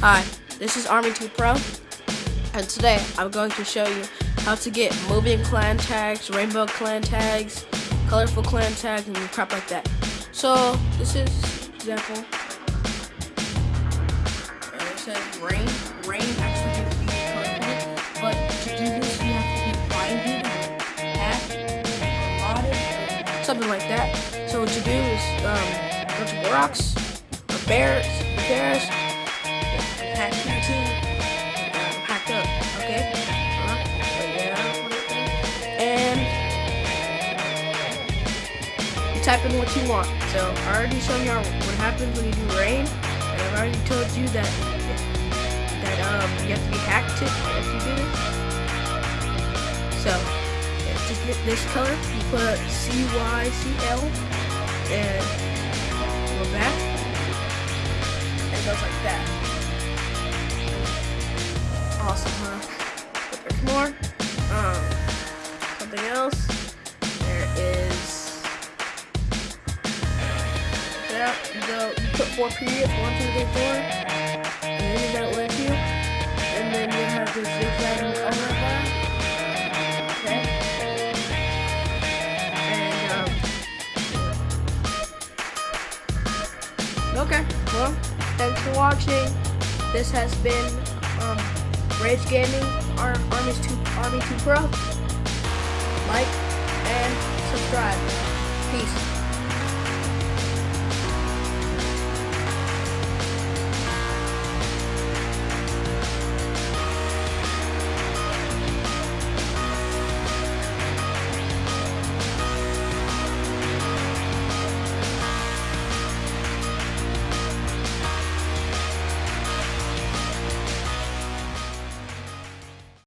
Hi, this is Army 2 Pro, and today I'm going to show you how to get moving clan tags, rainbow clan tags, colorful clan tags, and crap like that. So, this is example. And it says rain. Rain actually colorful, but to do this you have to be blinded, hacked, modded, something like that. So what you do is um, go to rocks, or bears, bears, team, um, packed up, okay? Uh, yeah, and you type in what you want. So I already showed y'all what happens when you do rain, and I've already told you that that um you have to be hacked to if you do this. So yeah, just get this color. You put C Y C L and go back, and it goes like that. Awesome, huh? But there's more. Um, something else. There is. Yeah, you go. You put four periods, one, two, three, four, and then you got left you, and then you have the. Okay. And um. Okay. Well, thanks for watching. This has been. Rage Gaming, Ar Army's 2, Army 2 Pro. Like and subscribe. Peace.